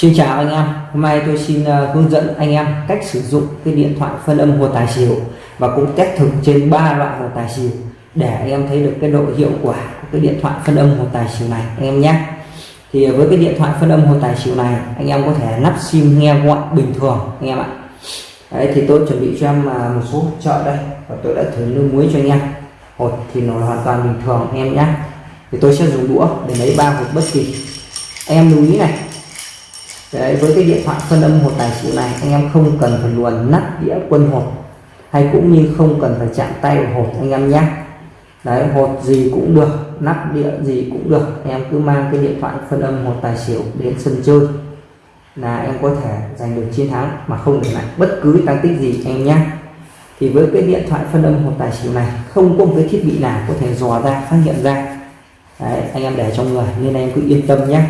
Xin chào anh em, hôm nay tôi xin uh, hướng dẫn anh em cách sử dụng cái điện thoại phân âm hồ tài xỉu và cũng test thử trên ba loại hồ tài xỉu để anh em thấy được cái độ hiệu quả của cái điện thoại phân âm hồ tài xỉu này anh em nhé. Thì với cái điện thoại phân âm hồ tài xỉu này anh em có thể lắp sim nghe gọi bình thường anh em ạ. Đấy thì tôi chuẩn bị cho em à, một số chợ đây và tôi đã thử nước muối cho anh em. Hột thì nó hoàn toàn bình thường anh em nhé. Thì tôi sẽ dùng đũa để lấy ba hột bất kỳ. Anh em lưu ý này Đấy, với cái điện thoại phân âm hột tài xỉu này anh em không cần phải luồn nắp đĩa quân hột hay cũng như không cần phải chạm tay vào hột anh em nhé. Đấy hột gì cũng được nắp đĩa gì cũng được anh em cứ mang cái điện thoại phân âm hột tài xỉu đến sân chơi là em có thể giành được chiến thắng mà không để lại bất cứ tăng tích gì anh em nhé. Thì với cái điện thoại phân âm hột tài xỉu này không có một cái thiết bị nào có thể dò ra phát hiện ra. Đấy, anh em để trong người nên anh em cứ yên tâm nhé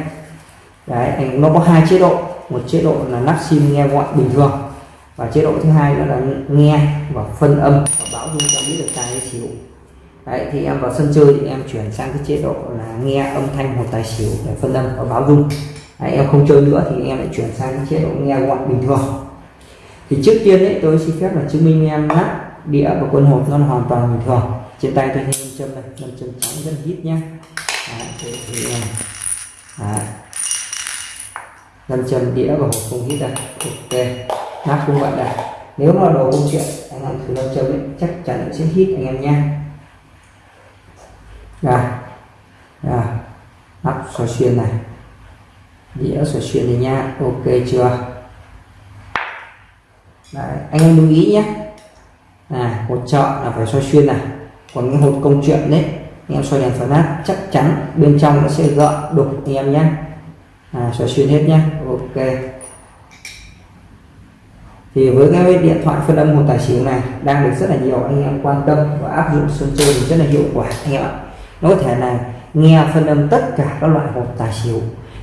đấy anh nó có hai chế độ. Một chế độ là nắp sim nghe gọi bình thường và chế độ thứ hai đó là nghe và phân âm và báo dung cho biết được tài xỉu. Đấy thì em vào sân chơi thì em chuyển sang cái chế độ là nghe âm thanh một tài xỉu để phân âm và báo dung. Đấy, em không chơi nữa thì em lại chuyển sang cái chế độ nghe gọi bình thường. Thì trước tiên đấy tôi xin phép là chứng minh em nắp đĩa và quân hộp nó hoàn toàn bình thường. Trên tay tôi thêm châm này châm trắng rất là hít nhá đấy, thì, thì, à, 500 đĩa và hộp không hít ra, ok nắp cũng vậy đây. Nếu mà đồ công chuyện anh em thử 500 ấy, chắc chắn sẽ hít anh em nha. Rồi rồi nắp xoay xuyên này. Đĩa xoay xuyên này nha. Ok chưa? Đấy, anh em lưu ý nhé. Là một chọn là phải xoay xuyên này. Còn những hộp công chuyện đấy anh em xoay đèn phản nát chắc chắn bên trong nó sẽ gợn đục anh em nhé à, xoay xuyên hết nhé ok. Thì với cái điện thoại phân âm một tài xỉu này đang được rất là nhiều anh em quan tâm và áp dụng sân chơi thì rất là hiệu quả anh em ạ. Nó có thể là nghe phân âm tất cả các loại hộp tài xỉu.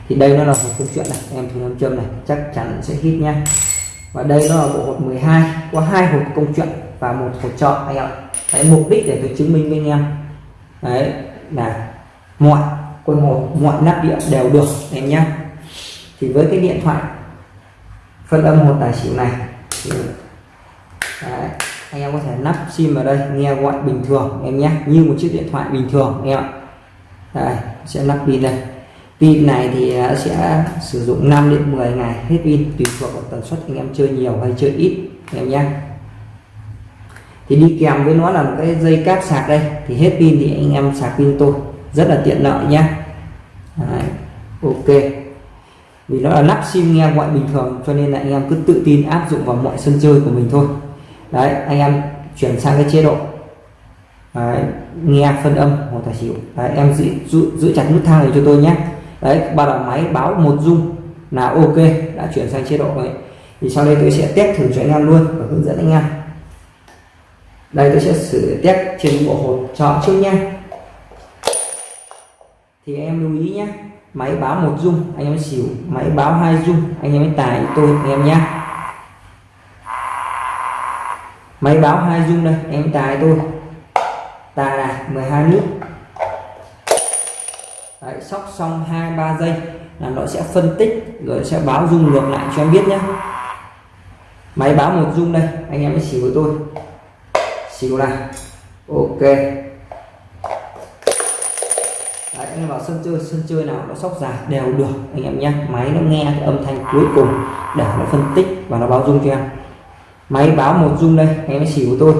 Thì đây nó là hộp câu chuyện này em thử nam châm này chắc chắn sẽ hit nha và đây nó là bộ hộp 12 có hai hộp công chuyện và một hộp chọn anh ạ. Cái mục đích để tôi chứng minh với anh em. Đấy là mọi quân hộp mọi nắp điện đều được em nhé thì với cái điện thoại phân âm một tài xỉu này thì đấy, anh em có thể lắp sim vào đây nghe gọi bình thường em nhé như một chiếc điện thoại bình thường em ạ. Đây sẽ lắp pin đây. Pin này thì à, sẽ sử dụng 5 đến 10 ngày hết pin tùy thuộc vào tần suất anh em chơi nhiều hay chơi ít em nhé. Thì đi kèm với nó là một cái dây cáp sạc đây thì hết pin thì anh em sạc pin tôi rất là tiện lợi nhé. Đấy, ok vì nó là lắp sim nghe gọi bình thường cho nên là anh em cứ tự tin áp dụng vào mọi sân chơi của mình thôi. Đấy anh em chuyển sang cái chế độ. Đấy, nghe phân âm hoặc tài xỉu. Đấy, em giữ, giữ, giữ chặt nút thang này cho tôi nhé. Đấy ba đầu máy báo một dung là ok đã chuyển sang chế độ rồi. Thì sau đây tôi sẽ test thử cho anh em luôn và hướng dẫn anh em. Đây tôi sẽ sử test trên bộ hột chọn trước nha thì em lưu ý nhé máy báo một dung anh em xỉu máy báo hai dung anh em tài tôi anh em nhé máy báo hai dung đây em tài tôi. Tài là 12 nước. Đấy, sóc xong hai ba giây là nó sẽ phân tích rồi sẽ báo dung ngược lại cho em biết nhé máy báo một dung đây anh em mới xỉu với tôi. Xỉu này ok. Đấy, anh em vào sân chơi sân chơi nào nó sóc dài đều được anh em nhé. Máy nó nghe cái âm thanh cuối cùng để nó phân tích và nó báo dung cho em. Máy báo một dung đây anh em xỉu của tôi.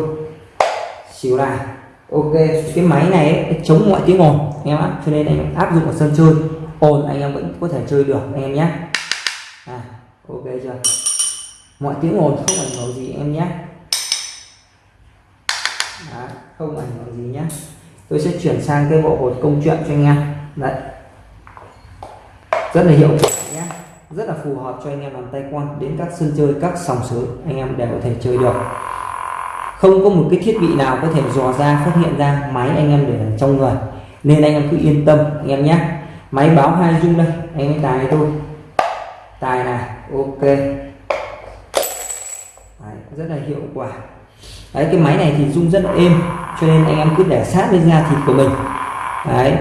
Xỉu là ok cái máy này ấy, chống mọi tiếng ồn anh em ạ. Cho nên anh em áp dụng ở sân chơi ồn anh em vẫn có thể chơi được anh em nhé. À, ok chưa? Mọi tiếng ồn không ảnh hưởng gì em nhé. Đó, không ảnh hưởng gì nhé tôi sẽ chuyển sang cái bộ hột công chuyện cho anh em. Đấy. Rất là hiệu quả nhé. Rất là phù hợp cho anh em làm tay quan đến các sân chơi các sòng sới. Anh em đều có thể chơi được. Không có một cái thiết bị nào có thể dò ra phát hiện ra máy anh em để ở trong người. Nên anh em cứ yên tâm anh em nhé. Máy báo hai dung đây. Anh em tài tôi tài này ok. Đấy, rất là hiệu quả đấy cái máy này thì rung rất là êm cho nên anh em cứ để sát lên da thịt của mình. Đấy.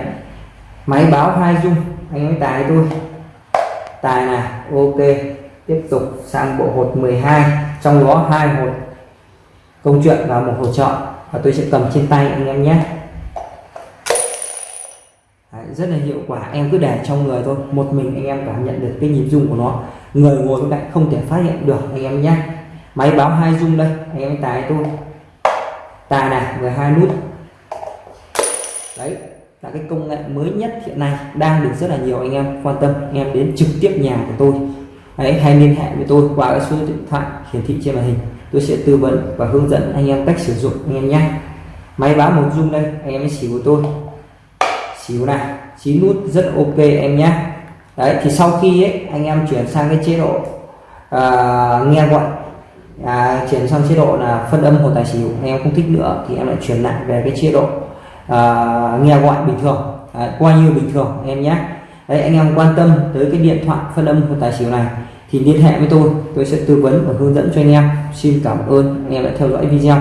Máy báo hai rung, anh em tài tôi tài này ok. Tiếp tục sang bộ hột 12 trong đó hai hột công chuyện và một hột chọn và tôi sẽ cầm trên tay anh em nhé. Đấy, rất là hiệu quả. Em cứ để trong người thôi. Một mình anh em cảm nhận được cái nhịp rung của nó. Người ngồi bên cạnh không thể phát hiện được anh em nhé máy báo hai dung đây anh em tài tôi. Tài này 12 nút. Đấy là cái công nghệ mới nhất hiện nay đang được rất là nhiều anh em quan tâm anh em đến trực tiếp nhà của tôi. Đấy hay liên hệ với tôi qua cái số điện thoại hiển thị trên màn hình. Tôi sẽ tư vấn và hướng dẫn anh em cách sử dụng anh em nhé. Máy báo một dung đây anh em xỉu của tôi. Xỉu này chín nút rất ok em nhé. Đấy thì sau khi ấy, anh em chuyển sang cái chế độ uh, nghe gọi à, chuyển sang chế độ là phân âm hồ tài xỉu. Anh em không thích nữa thì em lại chuyển lại về cái chế độ à, nghe gọi bình thường. À, qua như bình thường em nhé. Đấy anh em quan tâm tới cái điện thoại phân âm hồ tài xỉu này thì liên hệ với tôi. Tôi sẽ tư vấn và hướng dẫn cho anh em. Xin cảm ơn. Anh em đã theo dõi video.